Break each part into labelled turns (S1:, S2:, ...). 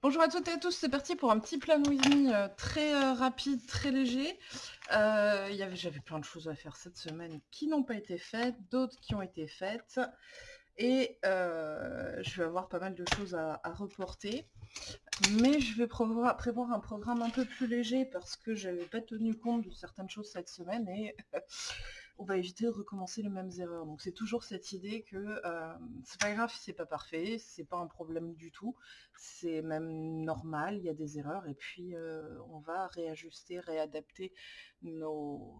S1: Bonjour à toutes et à tous, c'est parti pour un petit plan with me euh, très euh, rapide, très léger. Euh, J'avais plein de choses à faire cette semaine qui n'ont pas été faites, d'autres qui ont été faites. Et je vais avoir pas mal de choses à, reporter. Mais je vais prévoir, un programme un peu plus léger parce que j'avais pas tenu compte de certaines choses cette semaine et on va éviter de recommencer les mêmes erreurs. Donc c'est toujours cette idée que euh, c'est pas grave c'est pas parfait, c'est pas un problème du tout, c'est même normal, il y a des erreurs, et puis euh, on va réajuster, réadapter nos,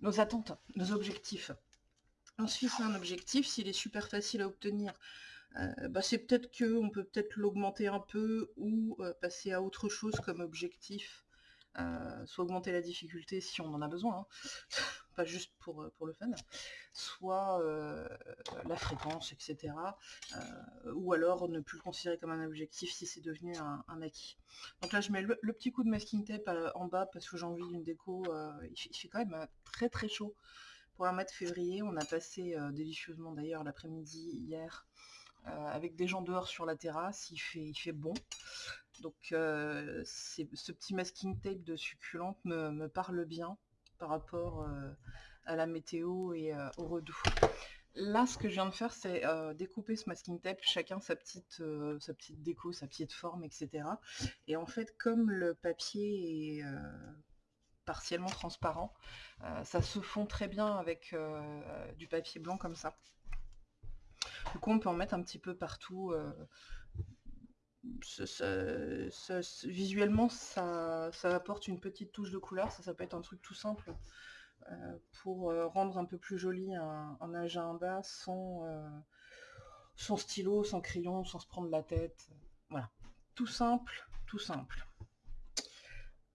S1: nos attentes, nos objectifs. Ensuite, un objectif, s'il est super facile à obtenir, euh, bah, c'est peut-être qu'on peut peut-être l'augmenter un peu ou passer à autre chose comme objectif soit augmenter la difficulté si on en a besoin, hein. Pas juste pour, euh, pour le fun, soit euh, la fréquence, etc. ou alors ne plus le considérer comme un objectif si c'est devenu un, acquis. Donc là je mets le, petit coup de masking tape en bas parce que j'ai envie d'une déco, il, fait, quand même très très chaud. Pour un mois de février, on a passé délicieusement d'ailleurs l'après-midi hier avec des gens dehors sur la terrasse, il fait, il fait bon. Donc euh, ce petit masking tape de succulente me, parle bien par rapport euh, à la météo et euh, au redoux. Là, ce que je viens de faire, c'est découper ce masking tape, chacun sa petite, sa petite déco, sa petite forme, etc. Et en fait, comme le papier est partiellement transparent, ça se fond très bien avec du papier blanc comme ça. Du coup, on peut en mettre un petit peu partout visuellement, ça, apporte une petite touche de couleur. Ça, ça peut être un truc tout simple euh, pour euh, rendre un peu plus joli un, agenda sans, euh, sans stylo, sans crayon, sans se prendre la tête. Voilà. Tout simple, tout simple.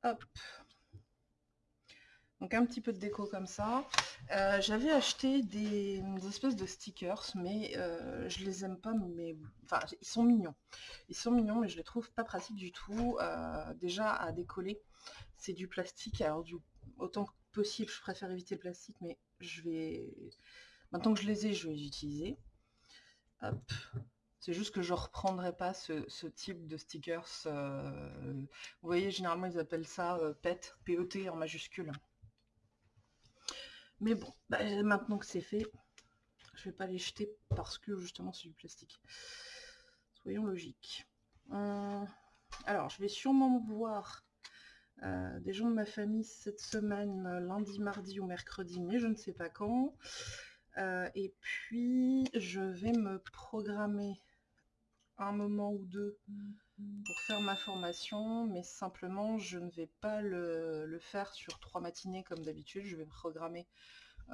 S1: Hop. Donc un petit peu de déco comme ça. Euh, j'avais acheté des, espèces de stickers, mais euh, je les aime pas, mais enfin ils sont mignons. Ils sont mignons, mais je les trouve pas pratiques du tout. Euh, déjà à décoller, c'est du plastique. Alors du autant que possible, je préfère éviter le plastique, mais je vais maintenant que je les ai, je vais les utiliser. C'est juste que je reprendrai pas ce, type de stickers. vous voyez, généralement ils appellent ça PET, PET en majuscule. Mais bon, bah, maintenant que c'est fait, je vais pas les jeter parce que justement c'est du plastique. Soyons logiques. Euh, alors, je vais sûrement voir euh, des gens de ma famille cette semaine, lundi, mardi ou mercredi, mais je ne sais pas quand. Euh, et puis, je vais me programmer un moment ou deux pour faire ma formation, mais simplement je ne vais pas le, faire sur trois matinées comme d'habitude, je vais programmer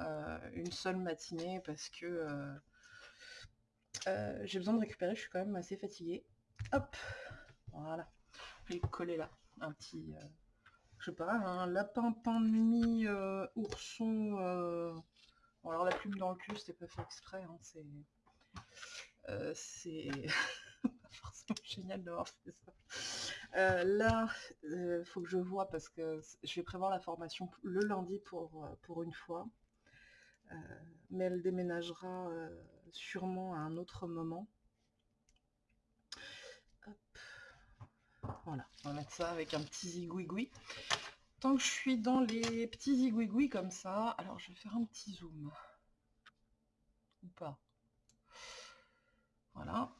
S1: euh, une seule matinée parce que euh, euh, j'ai besoin de récupérer, je suis quand même assez fatiguée. Hop, voilà, je vais coller là, un petit, je sais pas, un lapin pain de mie, ourson, alors la plume dans le cul, c'était pas fait exprès, hein, c'est... c'est forcément génial d'avoir fait ça. Euh, là, il euh, faut que je vois parce que je vais prévoir la formation le lundi pour, euh, pour une fois. mais elle déménagera sûrement à un autre moment. Voilà, on va mettre ça avec un petit zigouigoui. Tant que je suis dans les petits zigouigouis comme ça, alors je vais faire un petit zoom. Ou pas. Voilà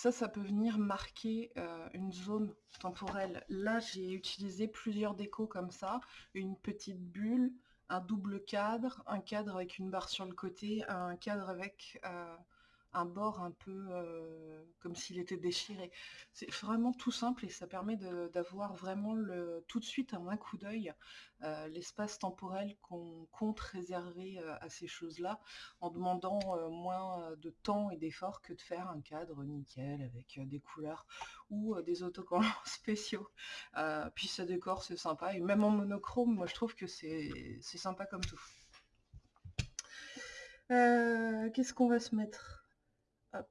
S1: ça, ça peut venir marquer euh, une zone temporelle. Là, j'ai utilisé plusieurs décos comme ça, une petite bulle, un double cadre, un cadre avec une barre sur le côté, un cadre avec euh, un bord un peu euh, comme s'il était déchiré. C'est vraiment tout simple et ça permet d'avoir vraiment le, tout de suite un coup d'œil euh, l'espace temporel qu'on compte réserver euh, à ces choses-là en demandant moins de temps et d'efforts que de faire un cadre nickel avec des couleurs ou des autocollants spéciaux. puis ça décore, c'est sympa et même en monochrome, moi je trouve que c'est sympa comme tout. Qu'est-ce qu'on va se mettre? Hop.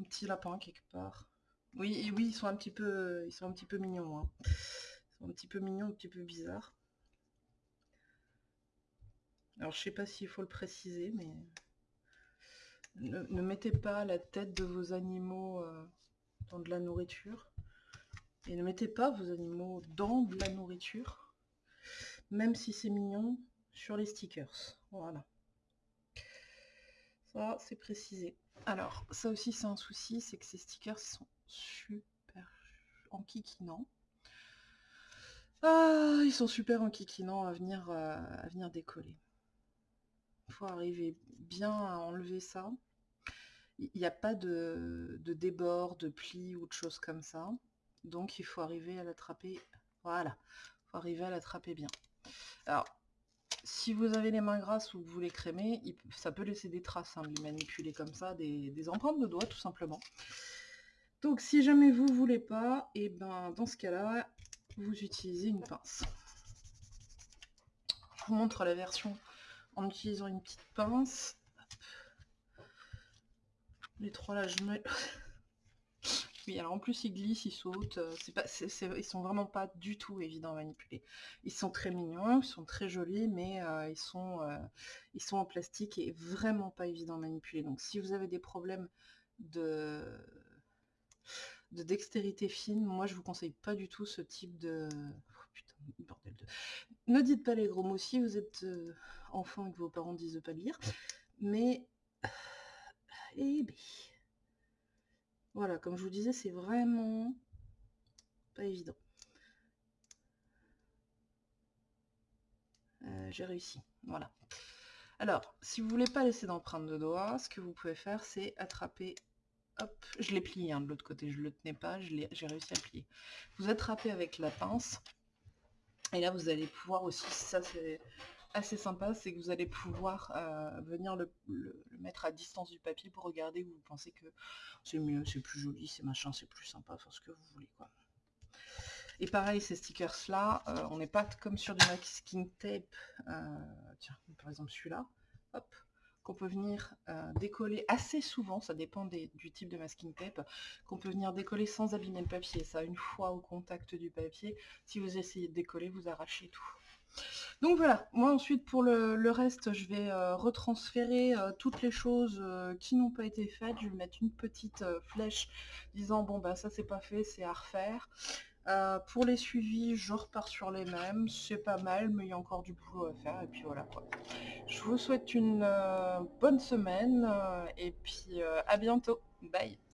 S1: Un petit lapin quelque part. Oui, oui, ils sont un petit peu, ils sont un petit peu mignons. Hein. Ils sont un petit peu mignons, un petit peu bizarres. Alors je sais pas s'il faut le préciser, mais ne, mettez pas la tête de vos animaux euh, dans de la nourriture. Et ne mettez pas vos animaux dans de la nourriture, même si c'est mignon, sur les stickers. Voilà. Ça, c'est précisé. Alors, ça aussi, c'est un souci, c'est que ces stickers sont super enquiquinants. Ah, ils sont super enquiquinants à venir, euh, à venir décoller. Il faut arriver bien à enlever ça. Il n'y a pas de, de débord, de pli ou de choses comme ça. Donc il faut arriver à l'attraper. Voilà. Il faut arriver à l'attraper bien. Alors, si vous avez les mains grasses ou que vous les crémez, ça peut laisser des traces, hein, les manipuler comme ça, des, empreintes de doigts tout simplement. Donc si jamais vous voulez pas, et eh ben dans ce cas-là, vous utilisez une pince. Je vous montre la version en utilisant une petite pince. Les trois là, je me... Oui, alors en plus ils glissent, ils sautent, euh, pas, ils sont vraiment pas du tout évidents à manipuler. Ils sont très mignons, ils sont très jolis, mais euh, ils, sont, euh, ils sont en plastique et vraiment pas évidents à manipuler. Donc si vous avez des problèmes de, de dextérité fine, moi je vous conseille pas du tout ce type de... Oh, putain, bordel de... Ne dites pas les gros mots si vous êtes enfant et que vos parents disent de pas lire, mais... Eh ben... Voilà, comme je vous disais, c'est vraiment pas évident. Euh, j'ai réussi, voilà. Alors, si vous voulez pas laisser d'empreinte de doigts, ce que vous pouvez faire, c'est attraper, hop, je l'ai plié hein, de l'autre côté, je le tenais pas, j'ai réussi à plier. Vous attrapez avec la pince, et là vous allez pouvoir aussi, ça c'est assez sympa, c'est que vous allez pouvoir euh, venir le, mettre à distance du papier pour regarder où vous pensez que c'est mieux, c'est plus joli, c'est machin, c'est plus sympa, faire ce que vous voulez quoi. Et pareil, ces stickers là, euh, on n'est pas comme sur du masking tape, euh, tiens, par exemple celui-là, hop, qu'on peut venir décoller assez souvent, ça dépend du type de masking tape, qu'on peut venir décoller sans abîmer le papier. Ça, une fois au contact du papier, si vous essayez de décoller, vous arrachez tout. Donc voilà, moi ensuite pour le, reste, je vais euh, retransférer euh, toutes les choses euh, qui n'ont pas été faites. Je vais mettre une petite flèche disant bon bah ça c'est pas fait, c'est à refaire. pour les suivis, je repars sur les mêmes, c'est pas mal, mais il y a encore du boulot à faire, et puis voilà. Je vous souhaite une bonne semaine, et puis à bientôt, bye